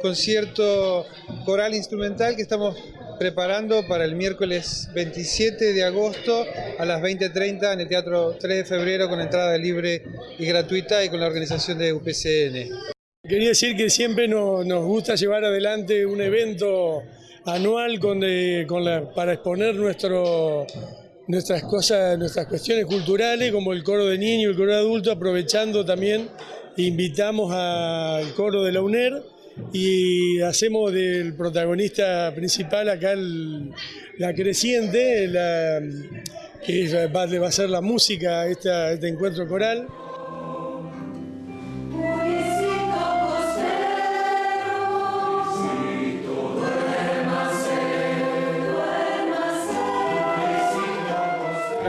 concierto coral instrumental que estamos preparando para el miércoles 27 de agosto a las 20.30 en el Teatro 3 de Febrero con entrada libre y gratuita y con la organización de UPCN. Quería decir que siempre nos, gusta llevar adelante un evento anual para exponer nuestras cosas, nuestras cuestiones culturales como el coro de niños el coro de adultos, aprovechando también, invitamos al coro de la UNER y hacemos del protagonista principal acá la creciente, que va, a ser la música, este encuentro coral.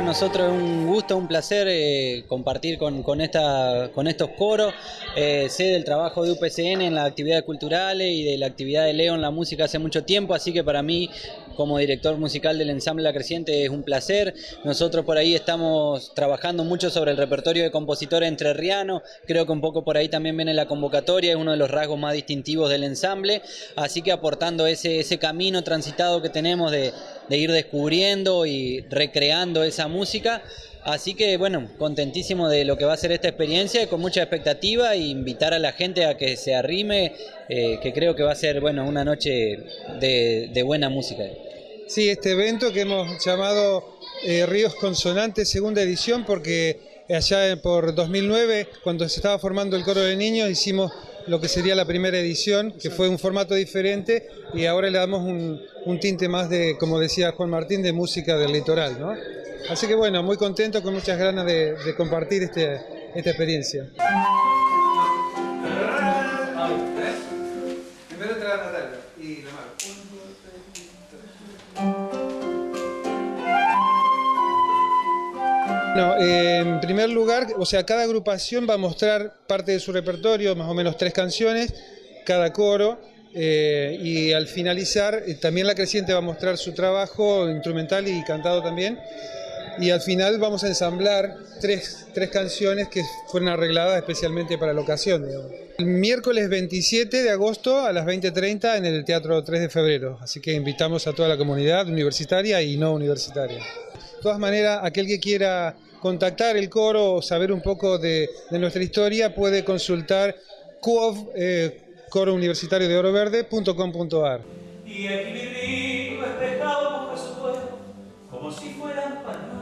Nosotros es un gusto, un placer eh, compartir con, estos coros. Eh, sé del trabajo de UPCN en las actividades culturales y de la actividad de Leo en la música hace mucho tiempo, así que para mí como director musical del ensamble La Creciente es un placer. Nosotros por ahí estamos trabajando mucho sobre el repertorio de compositores entrerrianos, creo que un poco por ahí también viene la convocatoria, es uno de los rasgos más distintivos del ensamble, así que aportando ese camino transitado que tenemos de de ir descubriendo y recreando esa música. Así que bueno, contentísimo de lo que va a ser esta experiencia, con mucha expectativa e invitar a la gente a que se arrime, eh, que creo que va a ser bueno una noche de, buena música. Sí, este evento que hemos llamado eh, Ríos Consonantes, segunda edición, porque allá por 2009, cuando se estaba formando el coro de niños, hicimos lo que sería la primera edición, que fue un formato diferente y ahora le damos un, tinte más de, como decía Juan Martín, de música del litoral. ¿no? Así que bueno, muy contento, con muchas ganas de, compartir este, esta experiencia. Bueno, en primer lugar, o sea, cada agrupación va a mostrar parte de su repertorio, más o menos tres canciones, cada coro, eh, y al finalizar eh, también la creciente va a mostrar su trabajo instrumental y cantado también, y al final vamos a ensamblar tres, canciones que fueron arregladas especialmente para la ocasión. El miércoles 27 de agosto a las 20.30 en el Teatro 3 de Febrero, así que invitamos a toda la comunidad universitaria y no universitaria. De todas maneras, aquel que quiera contactar el coro o saber un poco de, nuestra historia, puede consultar CUOV, eh, Coro Universitario de Oro Verde.com.ar. Y espejado como si fueran pañuelos